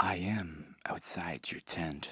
I am outside your tent.